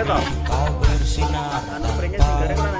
Kau bersinar. Anu?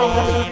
Vamos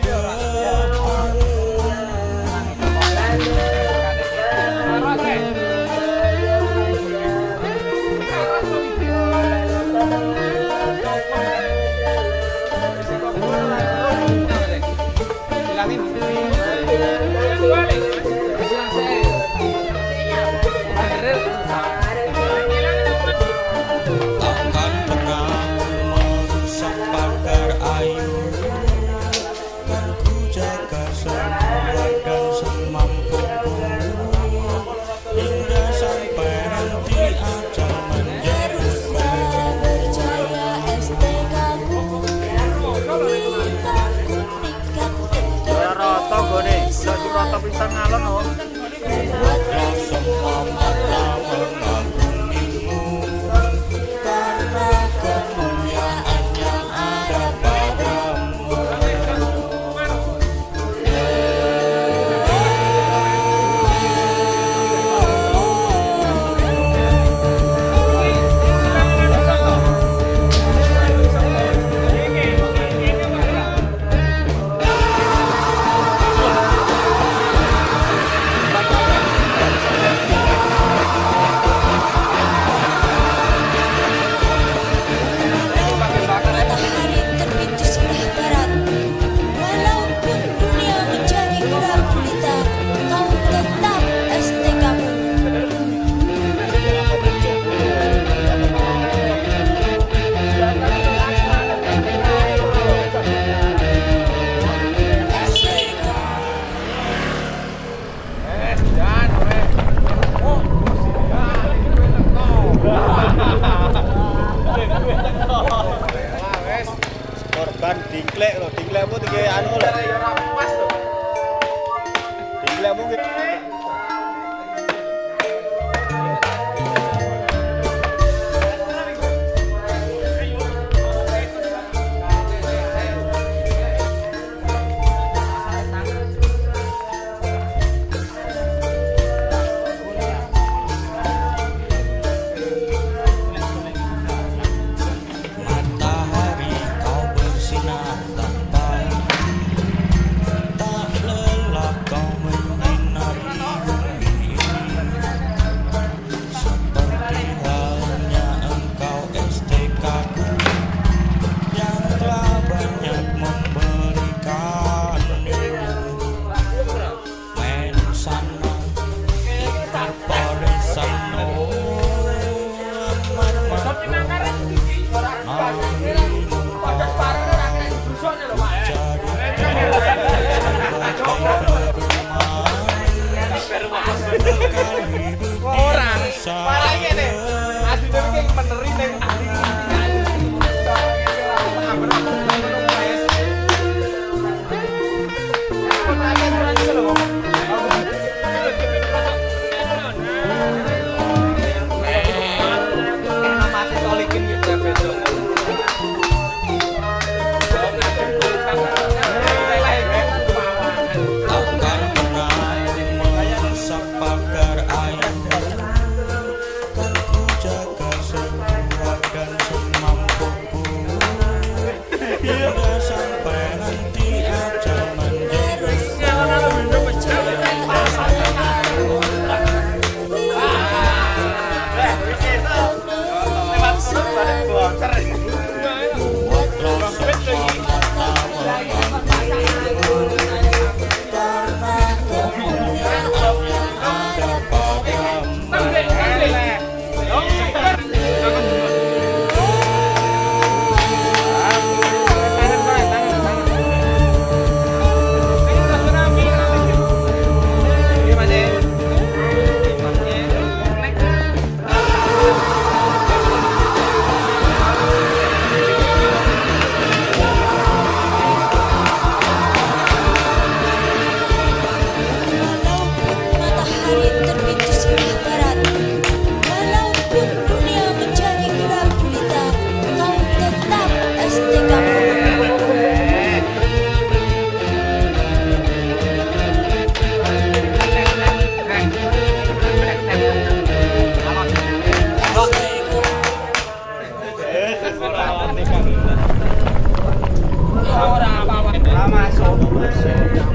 Thank you.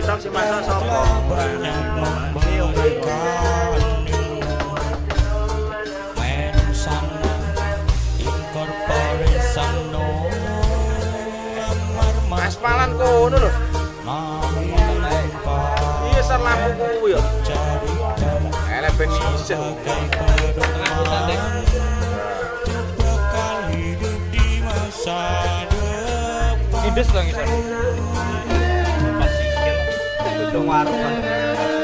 bintang si masa sopo kono lho. Iya sar lampu ya. Elek ben isih. Tengah. Ya. Indes. Gedung Warung.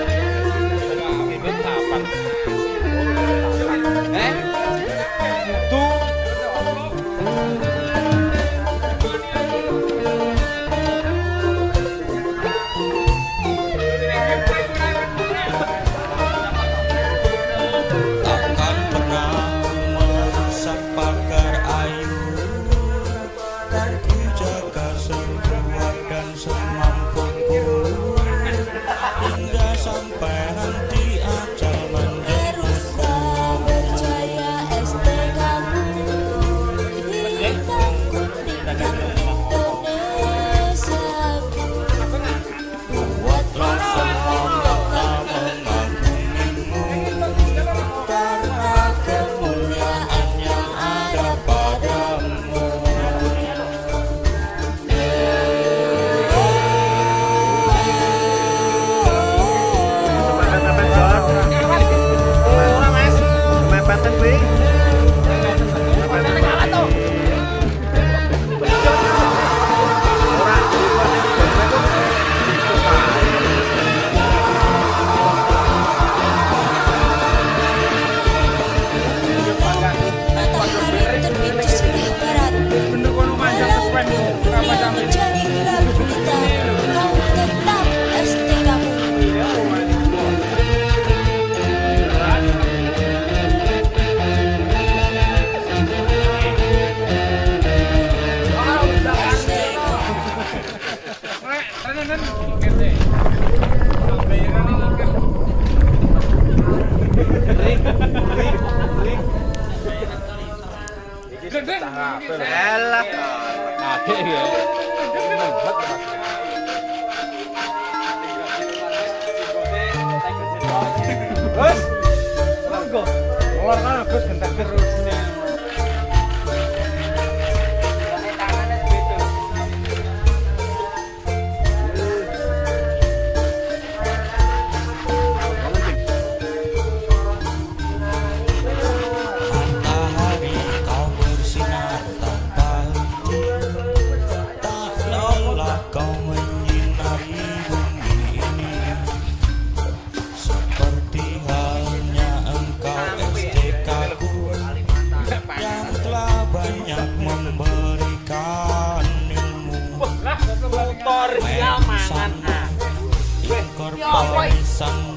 Gendeng. Elah. Akeh ya. Terus. sun.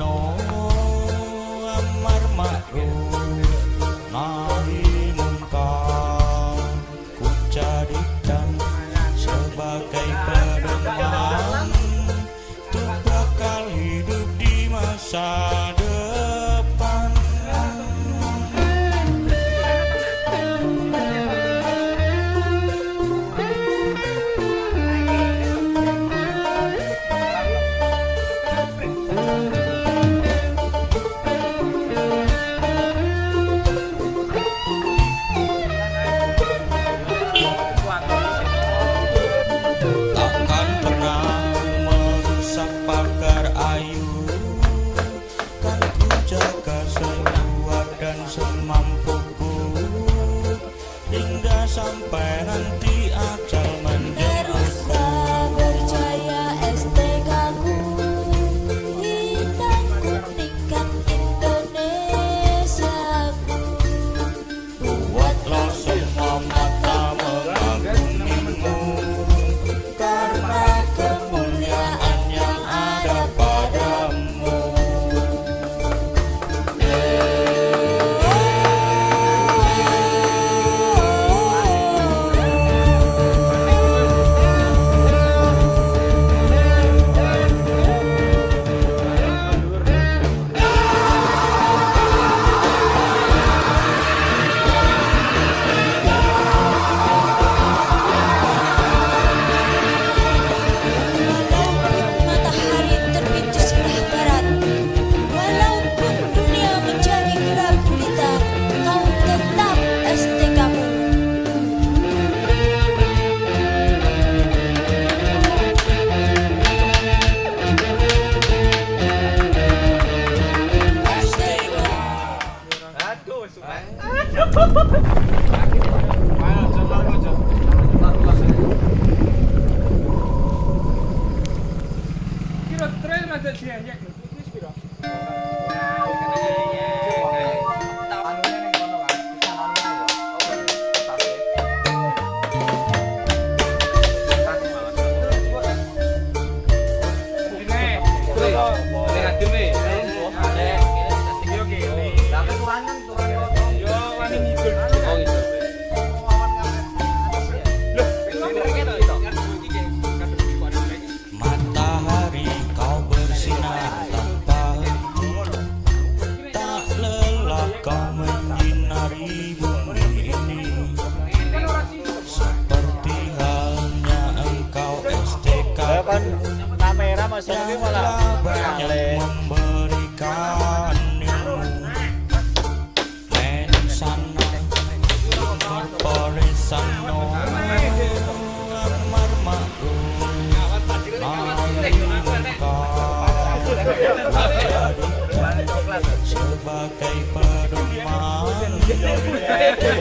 Yeah.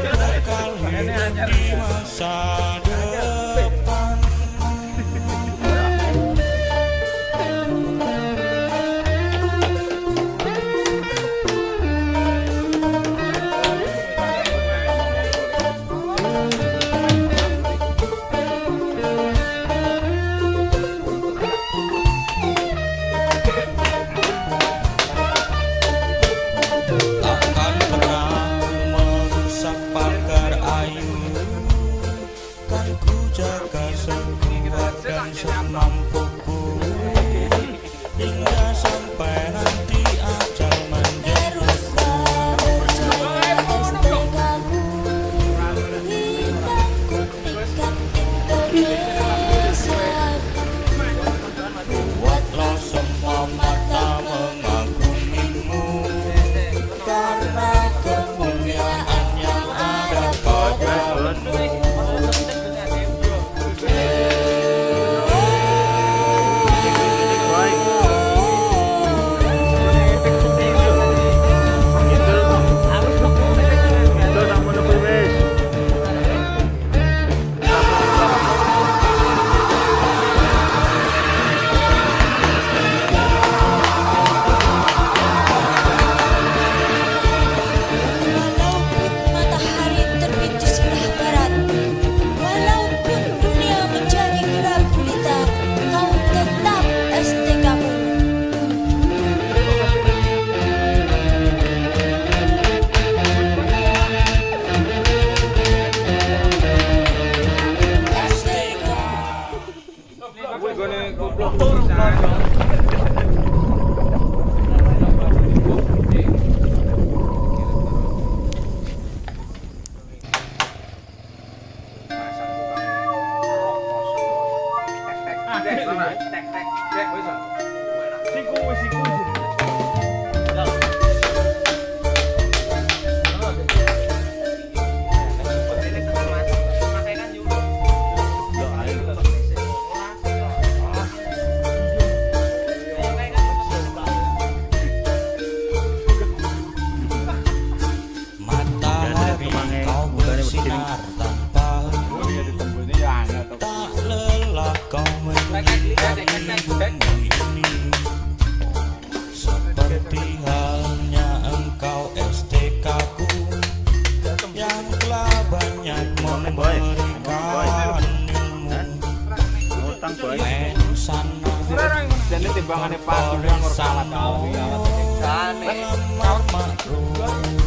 Nam Phúc 最高美味し。Lama-lama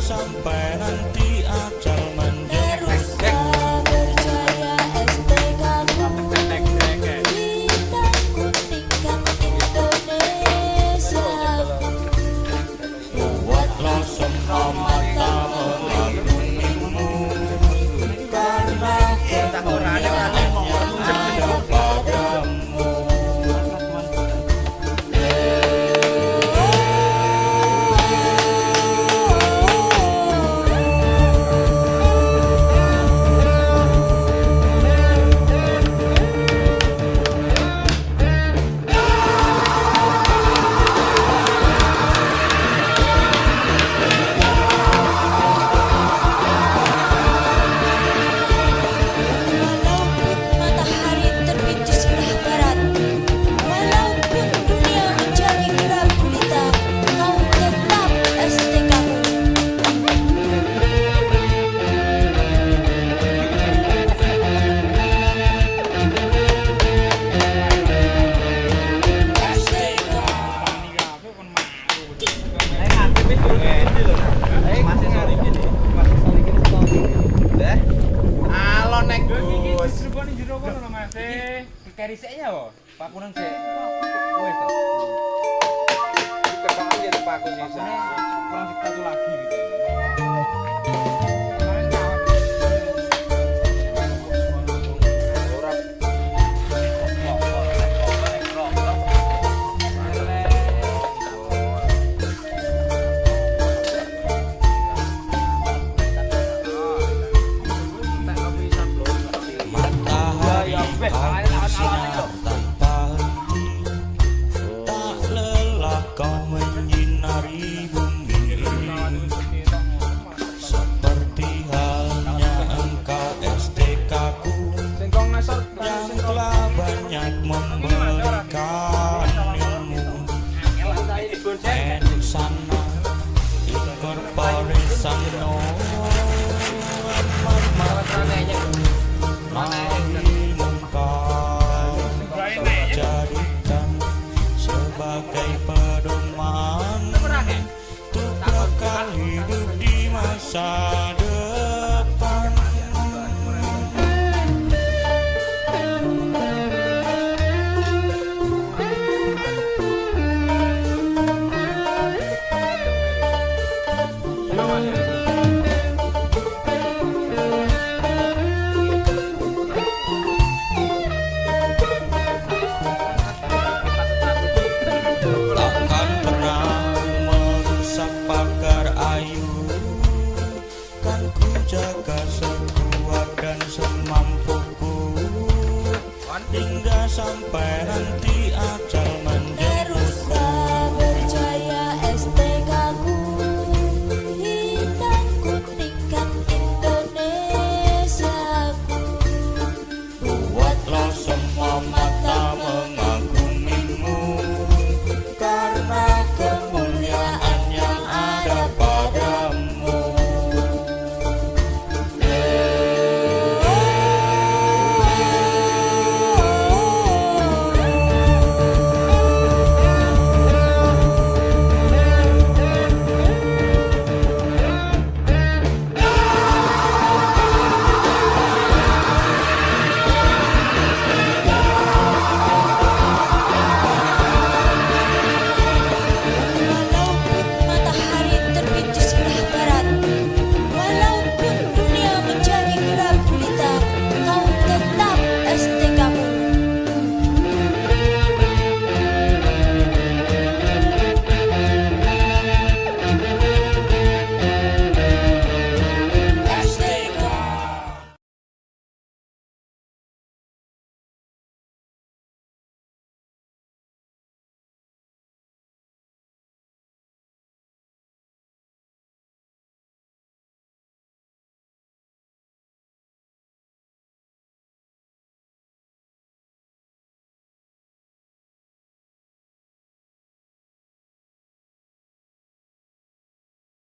sampai nanti aja